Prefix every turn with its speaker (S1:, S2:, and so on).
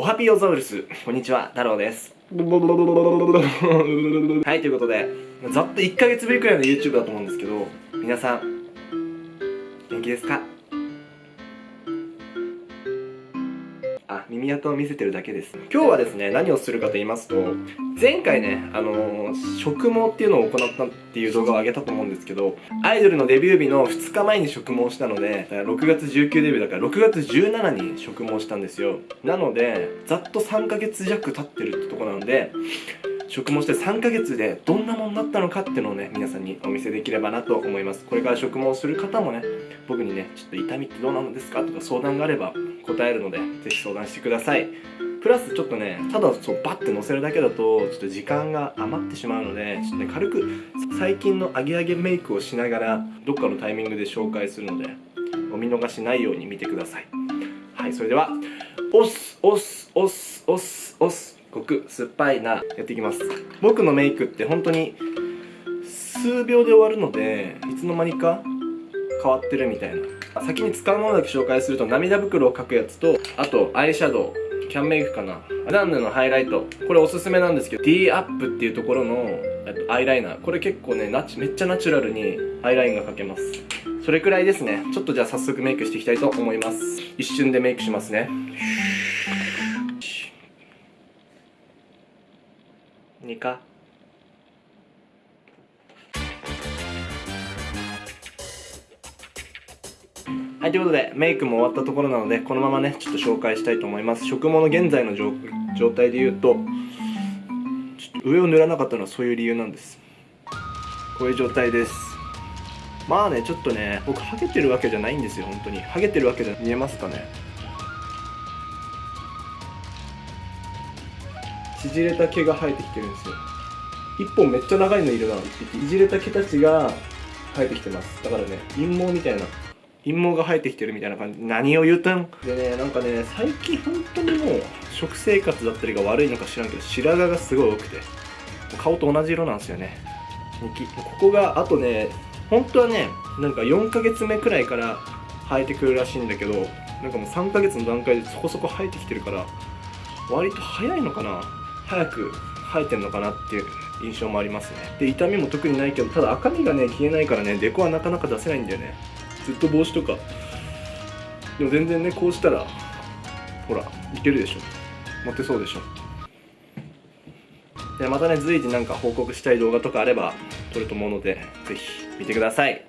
S1: おはぴオザウルス。こんにちは。太郎です。はいということでざっと1ヶ月ぶりくらいの YouTube だと思うんですけど皆さん元気ですか？耳跡を見せてるだけです。今日はですね何をするかと言いますと前回ねあのー、植毛っていうのを行ったっていう動画を上げたと思うんですけどアイドルのデビュー日の2日前に植毛したので6月19デビューだから6月17に植毛したんですよ。なのでざっと3ヶ月弱経ってるってとこなので植毛して3ヶ月でどんなものになったのかっていうのをね皆さんにお見せできればなと思います。これから植毛する方もね僕にねちょっと痛みってどうなのですかとか相談があれば答えるので是非相談してください。プラスちょっとねただそうバッて乗せるだけだとちょっと時間が余ってしまうのでちょっとね軽く最近のアゲアゲメイクをしながらどっかのタイミングで紹介するのでお見逃しないように見てください。はいそれでは押す押す押す押す押す極酸っぱいなやっていきます。僕のメイクって本当に数秒で終わるのでいつの間にか変わってるみたいな。先に使うものだけ紹介すると涙袋を描くやつとあとアイシャドウキャンメイクかな。ランヌのハイライト。これおすすめなんですけど D アップっていうところのアイライナー。これ結構ねめっちゃナチュラルにアイラインが描けます。それくらいですね。ちょっとじゃあ早速メイクしていきたいと思います。一瞬でメイクしますね。2かいということでメイクも終わったところなのでこのままねちょっと紹介したいと思います。植毛の現在の状態で言うとちょっと上を塗らなかったのはそういう理由なんです。こういう状態です。まあねちょっとね僕ハゲてるわけじゃないんですよ本当に。ハゲてるわけじゃ見えますかね。縮れた毛が生えてきてるんですよ。一本めっちゃ長いのいるな一匹。いじれた毛たちが生えてきてます。だからね陰毛みたいな陰毛が生えてきてるみたいな感じ。何を言うたん？でねなんかね最近本当にもう食生活だったりが悪いのか知らんけど白髪がすごい多くて。顔と同じ色なんですよね。ここがあとね本当はねなんか4ヶ月目くらいから生えてくるらしいんだけどなんかもう3ヶ月の段階でそこそこ生えてきてるから割と早いのかな？早く生えてんのかなっていう印象もありますね。で痛みも特にないけどただ赤みがね消えないからねデコはなかなか出せないんだよね。ずっと帽子とか。でも全然ねこうしたらほらいけるでしょ。モテそうでしょ。でまたね随時なんか報告したい動画とかあれば撮ると思うので是非見てください。